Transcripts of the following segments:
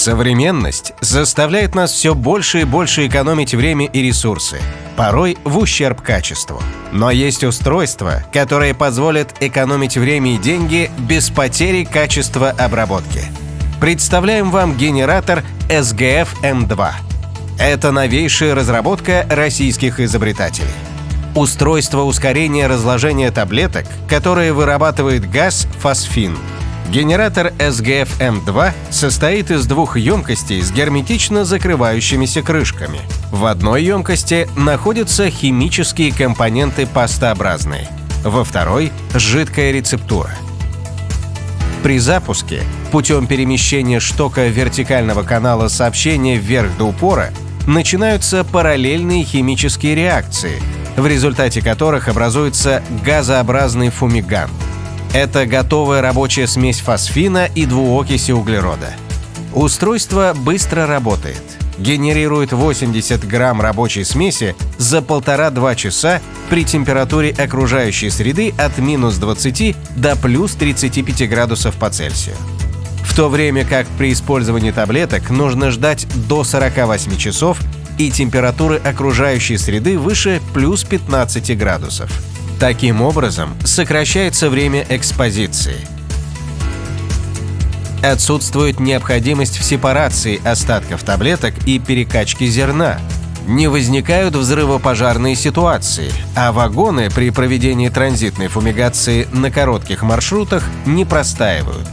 Современность заставляет нас все больше и больше экономить время и ресурсы, порой в ущерб качеству. Но есть устройства, которые позволят экономить время и деньги без потери качества обработки. Представляем вам генератор SGF M2. Это новейшая разработка российских изобретателей. Устройство ускорения разложения таблеток, которое вырабатывает газ фосфин – Генератор SGF-M2 состоит из двух емкостей с герметично закрывающимися крышками. В одной емкости находятся химические компоненты пастообразные, во второй – жидкая рецептура. При запуске путем перемещения штока вертикального канала сообщения вверх до упора начинаются параллельные химические реакции, в результате которых образуется газообразный фумигант – это готовая рабочая смесь фосфина и двуокиси углерода. Устройство быстро работает. Генерирует 80 грамм рабочей смеси за полтора-два часа при температуре окружающей среды от минус 20 до плюс 35 градусов по Цельсию. В то время как при использовании таблеток нужно ждать до 48 часов и температуры окружающей среды выше плюс 15 градусов. Таким образом, сокращается время экспозиции. Отсутствует необходимость в сепарации остатков таблеток и перекачке зерна. Не возникают взрывопожарные ситуации, а вагоны при проведении транзитной фумигации на коротких маршрутах не простаивают.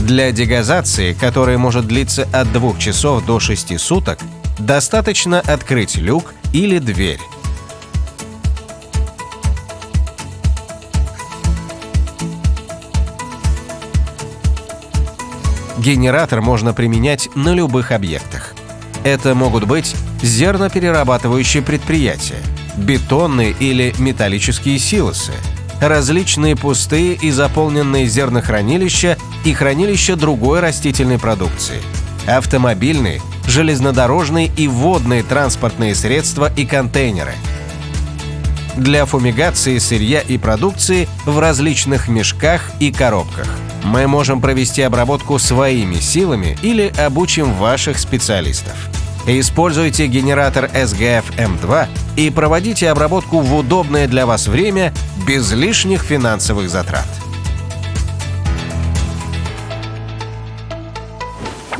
Для дегазации, которая может длиться от 2 часов до 6 суток, достаточно открыть люк или дверь. Генератор можно применять на любых объектах. Это могут быть зерноперерабатывающие предприятия, бетонные или металлические силосы, различные пустые и заполненные зернохранилища и хранилища другой растительной продукции, автомобильные, железнодорожные и водные транспортные средства и контейнеры. Для фумигации сырья и продукции в различных мешках и коробках – мы можем провести обработку своими силами или обучим ваших специалистов. Используйте генератор SGF M2 и проводите обработку в удобное для вас время без лишних финансовых затрат.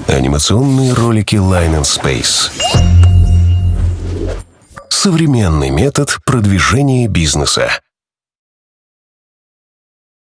Анимационные ролики Line and Space. Современный метод продвижения бизнеса.